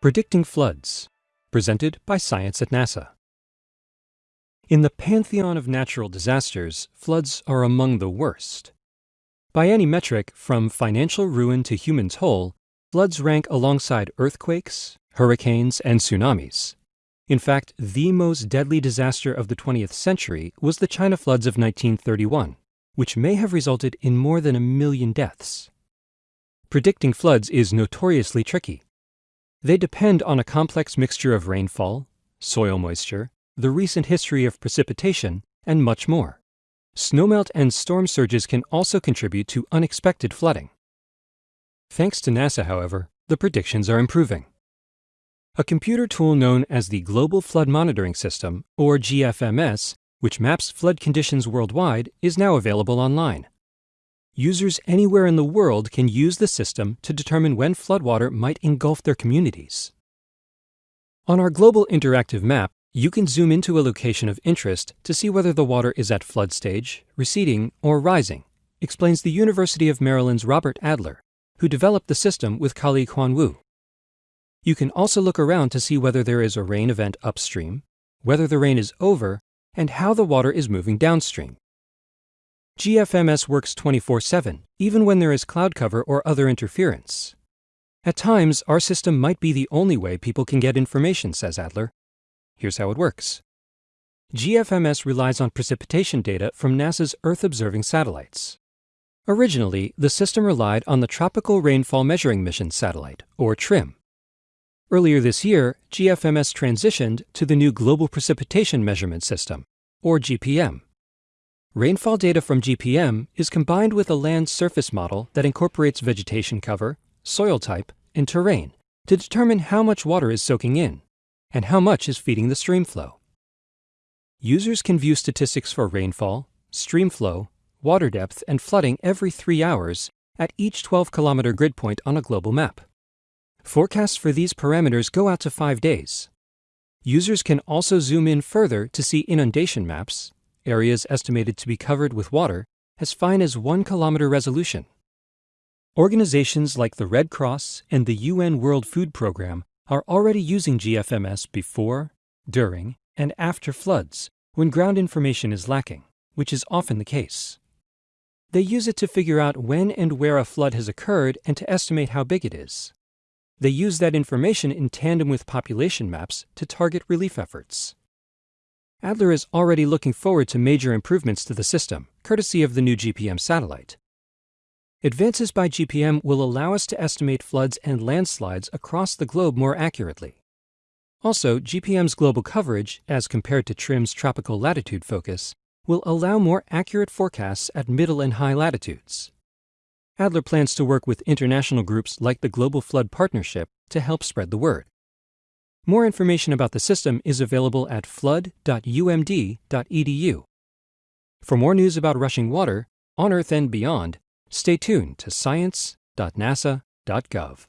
Predicting Floods, presented by Science at NASA. In the pantheon of natural disasters, floods are among the worst. By any metric, from financial ruin to human toll, floods rank alongside earthquakes, hurricanes, and tsunamis. In fact, the most deadly disaster of the 20th century was the China floods of 1931, which may have resulted in more than a million deaths. Predicting floods is notoriously tricky. They depend on a complex mixture of rainfall, soil moisture, the recent history of precipitation, and much more. Snowmelt and storm surges can also contribute to unexpected flooding. Thanks to NASA, however, the predictions are improving. A computer tool known as the Global Flood Monitoring System, or GFMS, which maps flood conditions worldwide, is now available online. Users anywhere in the world can use the system to determine when floodwater might engulf their communities. On our global interactive map, you can zoom into a location of interest to see whether the water is at flood stage, receding, or rising, explains the University of Maryland's Robert Adler, who developed the system with colleague Huan Wu. You can also look around to see whether there is a rain event upstream, whether the rain is over, and how the water is moving downstream. GFMS works 24 7, even when there is cloud cover or other interference. At times, our system might be the only way people can get information, says Adler. Here's how it works GFMS relies on precipitation data from NASA's Earth observing satellites. Originally, the system relied on the Tropical Rainfall Measuring Mission satellite, or TRMM. Earlier this year, GFMS transitioned to the new Global Precipitation Measurement System, or GPM. Rainfall data from GPM is combined with a land surface model that incorporates vegetation cover, soil type, and terrain to determine how much water is soaking in and how much is feeding the stream flow. Users can view statistics for rainfall, stream flow, water depth, and flooding every three hours at each 12 kilometer grid point on a global map. Forecasts for these parameters go out to five days. Users can also zoom in further to see inundation maps, areas estimated to be covered with water as fine as 1 kilometer resolution. Organizations like the Red Cross and the UN World Food Programme are already using GFMS before, during, and after floods when ground information is lacking, which is often the case. They use it to figure out when and where a flood has occurred and to estimate how big it is. They use that information in tandem with population maps to target relief efforts. Adler is already looking forward to major improvements to the system, courtesy of the new GPM satellite. Advances by GPM will allow us to estimate floods and landslides across the globe more accurately. Also, GPM's global coverage, as compared to TRMM's tropical latitude focus, will allow more accurate forecasts at middle and high latitudes. Adler plans to work with international groups like the Global Flood Partnership to help spread the word. More information about the system is available at flood.umd.edu. For more news about rushing water, on Earth and beyond, stay tuned to science.nasa.gov.